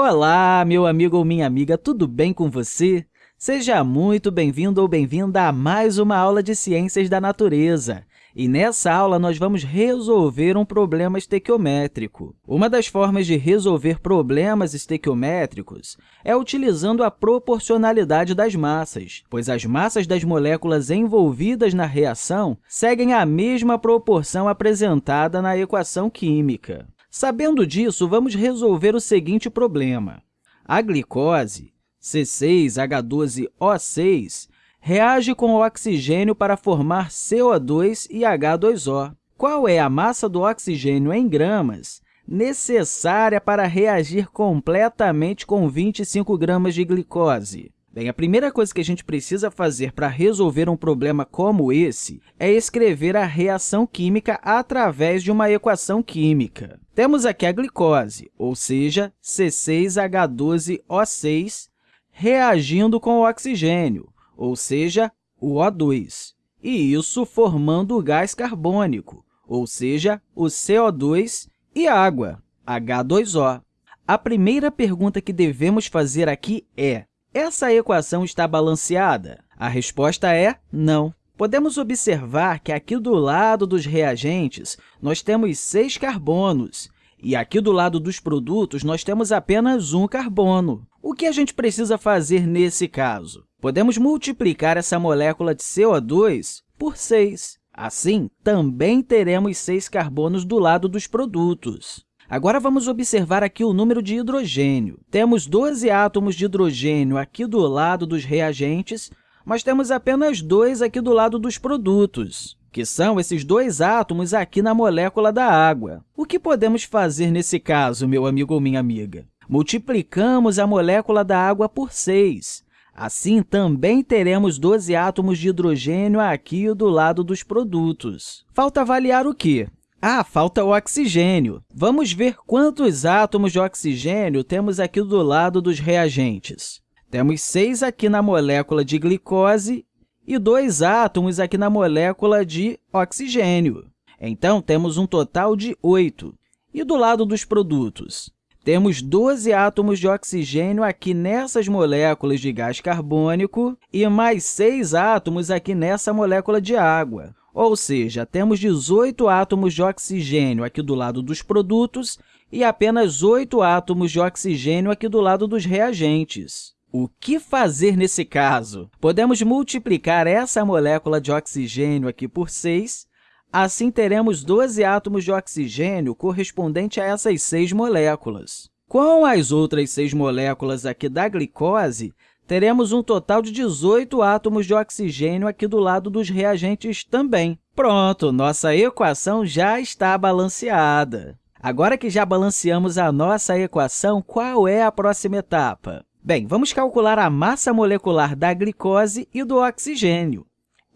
Olá, meu amigo ou minha amiga, tudo bem com você? Seja muito bem-vindo ou bem-vinda a mais uma aula de Ciências da Natureza. E nessa aula, nós vamos resolver um problema estequiométrico. Uma das formas de resolver problemas estequiométricos é utilizando a proporcionalidade das massas, pois as massas das moléculas envolvidas na reação seguem a mesma proporção apresentada na equação química. Sabendo disso, vamos resolver o seguinte problema. A glicose, C6H12O6, reage com o oxigênio para formar CO2 e H2O. Qual é a massa do oxigênio em gramas necessária para reagir completamente com 25 gramas de glicose? Bem, a primeira coisa que a gente precisa fazer para resolver um problema como esse é escrever a reação química através de uma equação química. Temos aqui a glicose, ou seja, C6H12O6, reagindo com o oxigênio, ou seja, o O2, e isso formando o gás carbônico, ou seja, o CO2 e água, H2O. A primeira pergunta que devemos fazer aqui é, essa equação está balanceada? A resposta é não. Podemos observar que aqui do lado dos reagentes, nós temos seis carbonos, e aqui do lado dos produtos, nós temos apenas um carbono. O que a gente precisa fazer nesse caso? Podemos multiplicar essa molécula de CO2 por 6. Assim, também teremos seis carbonos do lado dos produtos. Agora, vamos observar aqui o número de hidrogênio. Temos 12 átomos de hidrogênio aqui do lado dos reagentes, mas temos apenas dois aqui do lado dos produtos, que são esses dois átomos aqui na molécula da água. O que podemos fazer nesse caso, meu amigo ou minha amiga? Multiplicamos a molécula da água por 6. Assim, também teremos 12 átomos de hidrogênio aqui do lado dos produtos. Falta avaliar o quê? Ah, falta o oxigênio. Vamos ver quantos átomos de oxigênio temos aqui do lado dos reagentes. Temos seis aqui na molécula de glicose e dois átomos aqui na molécula de oxigênio. Então, temos um total de oito. E do lado dos produtos? Temos 12 átomos de oxigênio aqui nessas moléculas de gás carbônico e mais seis átomos aqui nessa molécula de água. Ou seja, temos 18 átomos de oxigênio aqui do lado dos produtos e apenas 8 átomos de oxigênio aqui do lado dos reagentes. O que fazer nesse caso? Podemos multiplicar essa molécula de oxigênio aqui por 6, assim teremos 12 átomos de oxigênio correspondente a essas seis moléculas. Com as outras seis moléculas aqui da glicose, teremos um total de 18 átomos de oxigênio aqui do lado dos reagentes também. Pronto, nossa equação já está balanceada. Agora que já balanceamos a nossa equação, qual é a próxima etapa? Bem, vamos calcular a massa molecular da glicose e do oxigênio.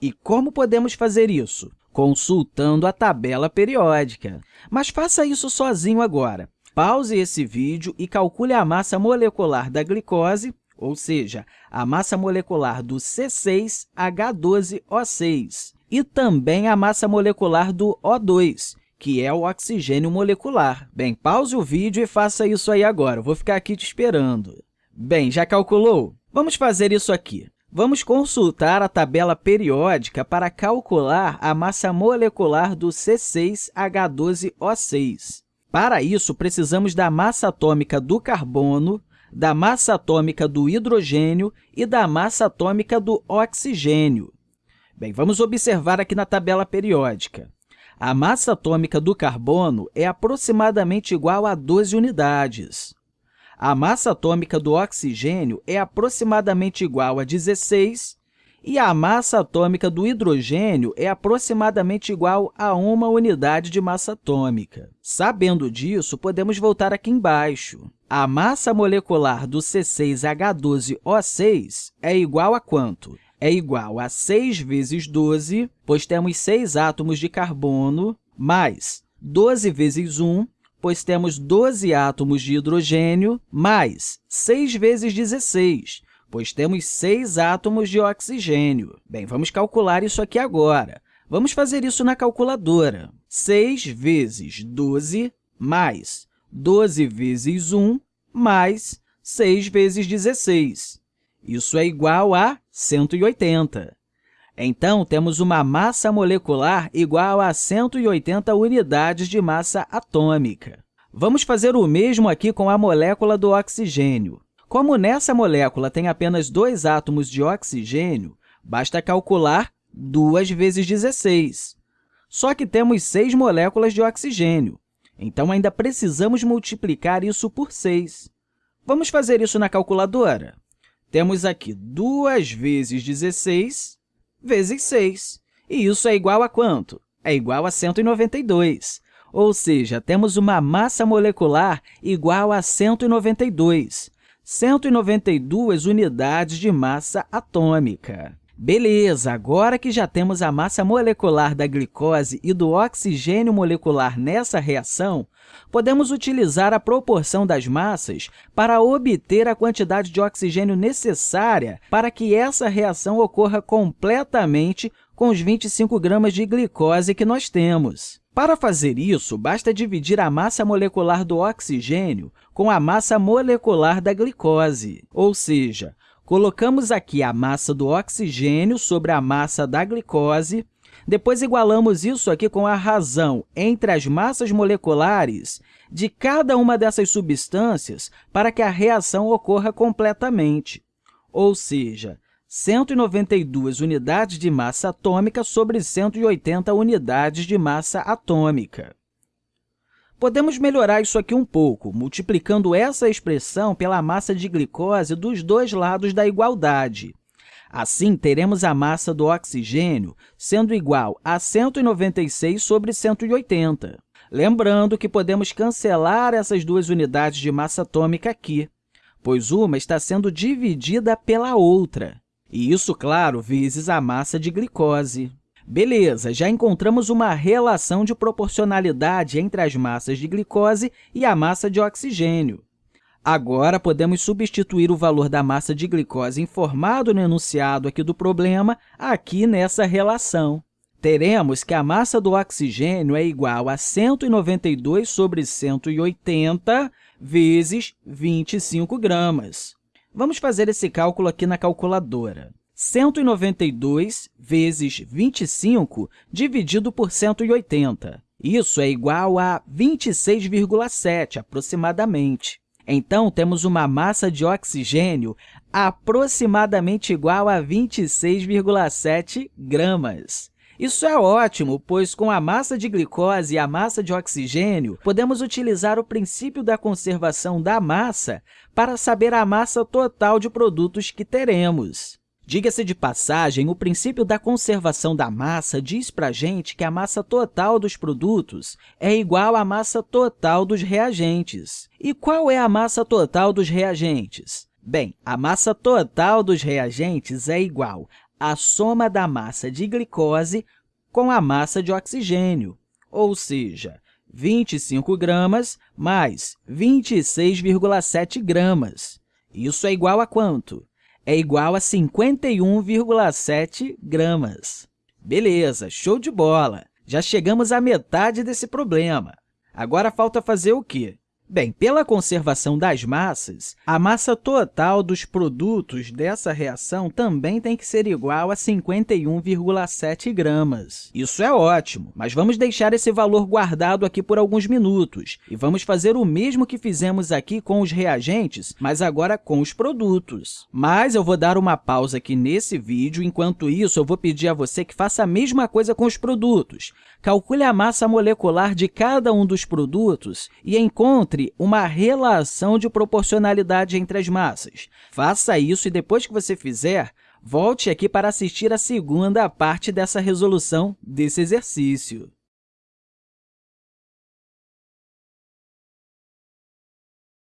E como podemos fazer isso? Consultando a tabela periódica. Mas faça isso sozinho agora. Pause esse vídeo e calcule a massa molecular da glicose ou seja, a massa molecular do C6H12O6, e também a massa molecular do O2, que é o oxigênio molecular. Bem, pause o vídeo e faça isso aí agora, eu vou ficar aqui te esperando. Bem, já calculou? Vamos fazer isso aqui. Vamos consultar a tabela periódica para calcular a massa molecular do C6H12O6. Para isso, precisamos da massa atômica do carbono, da massa atômica do hidrogênio e da massa atômica do oxigênio. Bem, vamos observar aqui na tabela periódica. A massa atômica do carbono é aproximadamente igual a 12 unidades. A massa atômica do oxigênio é aproximadamente igual a 16 e a massa atômica do hidrogênio é aproximadamente igual a uma unidade de massa atômica. Sabendo disso, podemos voltar aqui embaixo. A massa molecular do C6H12O6 é igual a quanto? É igual a 6 vezes 12, pois temos 6 átomos de carbono, mais 12 vezes 1, pois temos 12 átomos de hidrogênio, mais 6 vezes 16, pois temos seis átomos de oxigênio. Bem, vamos calcular isso aqui agora. Vamos fazer isso na calculadora. 6 vezes 12 mais 12 vezes 1 mais 6 vezes 16. Isso é igual a 180. Então, temos uma massa molecular igual a 180 unidades de massa atômica. Vamos fazer o mesmo aqui com a molécula do oxigênio. Como nessa molécula tem apenas dois átomos de oxigênio, basta calcular 2 vezes 16. Só que temos seis moléculas de oxigênio, então ainda precisamos multiplicar isso por 6. Vamos fazer isso na calculadora. Temos aqui 2 vezes 16 vezes 6. E isso é igual a quanto? É igual a 192. Ou seja, temos uma massa molecular igual a 192. 192 unidades de massa atômica. Beleza, agora que já temos a massa molecular da glicose e do oxigênio molecular nessa reação, podemos utilizar a proporção das massas para obter a quantidade de oxigênio necessária para que essa reação ocorra completamente com os 25 gramas de glicose que nós temos. Para fazer isso, basta dividir a massa molecular do oxigênio com a massa molecular da glicose, ou seja, Colocamos aqui a massa do oxigênio sobre a massa da glicose, depois igualamos isso aqui com a razão entre as massas moleculares de cada uma dessas substâncias para que a reação ocorra completamente, ou seja, 192 unidades de massa atômica sobre 180 unidades de massa atômica. Podemos melhorar isso aqui um pouco, multiplicando essa expressão pela massa de glicose dos dois lados da igualdade. Assim, teremos a massa do oxigênio sendo igual a 196 sobre 180. Lembrando que podemos cancelar essas duas unidades de massa atômica aqui, pois uma está sendo dividida pela outra. E isso, claro, vezes a massa de glicose. Beleza, já encontramos uma relação de proporcionalidade entre as massas de glicose e a massa de oxigênio. Agora, podemos substituir o valor da massa de glicose informado no enunciado aqui do problema aqui nessa relação. Teremos que a massa do oxigênio é igual a 192 sobre 180 vezes 25 gramas. Vamos fazer esse cálculo aqui na calculadora. 192 vezes 25 dividido por 180. Isso é igual a 26,7, aproximadamente. Então, temos uma massa de oxigênio aproximadamente igual a 26,7 gramas. Isso é ótimo, pois com a massa de glicose e a massa de oxigênio, podemos utilizar o princípio da conservação da massa para saber a massa total de produtos que teremos. Diga-se de passagem, o princípio da conservação da massa diz para a gente que a massa total dos produtos é igual à massa total dos reagentes. E qual é a massa total dos reagentes? Bem, a massa total dos reagentes é igual à soma da massa de glicose com a massa de oxigênio, ou seja, 25 gramas mais 26,7 gramas. Isso é igual a quanto? É igual a 51,7 gramas. Beleza, show de bola! Já chegamos à metade desse problema. Agora falta fazer o quê? Bem, pela conservação das massas, a massa total dos produtos dessa reação também tem que ser igual a 51,7 gramas. Isso é ótimo, mas vamos deixar esse valor guardado aqui por alguns minutos e vamos fazer o mesmo que fizemos aqui com os reagentes, mas agora com os produtos. Mas eu vou dar uma pausa aqui nesse vídeo, enquanto isso eu vou pedir a você que faça a mesma coisa com os produtos. Calcule a massa molecular de cada um dos produtos e uma relação de proporcionalidade entre as massas. Faça isso e, depois que você fizer, volte aqui para assistir a segunda parte dessa resolução desse exercício.